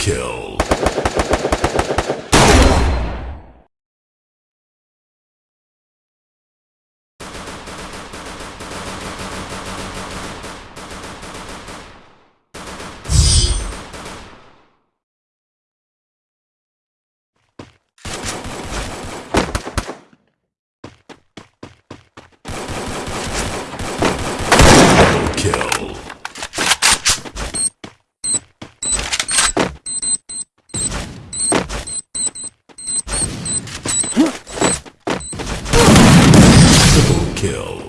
kill. Kill.